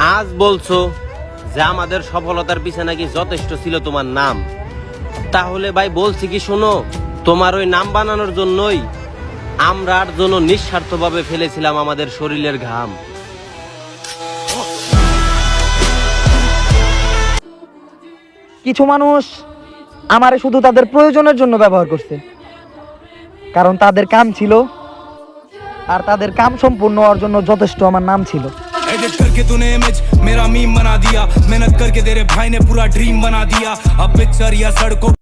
আজ বলছো যে আমাদের সফলতার পিছনে নাকি যথেষ্ট ছিল তোমার নাম? তাহলে ভাই বলছি কি শোনো, তোমার ওই নাম বানানোর জন্যই আমরা আর জন্য নিঃস্বার্থভাবে ফেলেছিলাম আমাদের শরীরের ঘাম। কিছু মানুষ আমারে শুধু তাদের প্রয়োজনের জন্য ব্যবহার করছে। কারণ তাদের কাম ছিল আর তাদের কাম সম্পূর্ণ হওয়ার জন্য যথেষ্ট আমার নাম ছিল। एडिट करके तूने इमेज मेरा मीम बना दिया। मेहनत करके तेरे भाई ने पूरा ड्रीम बना दिया। अब पिक्चर या सड़कों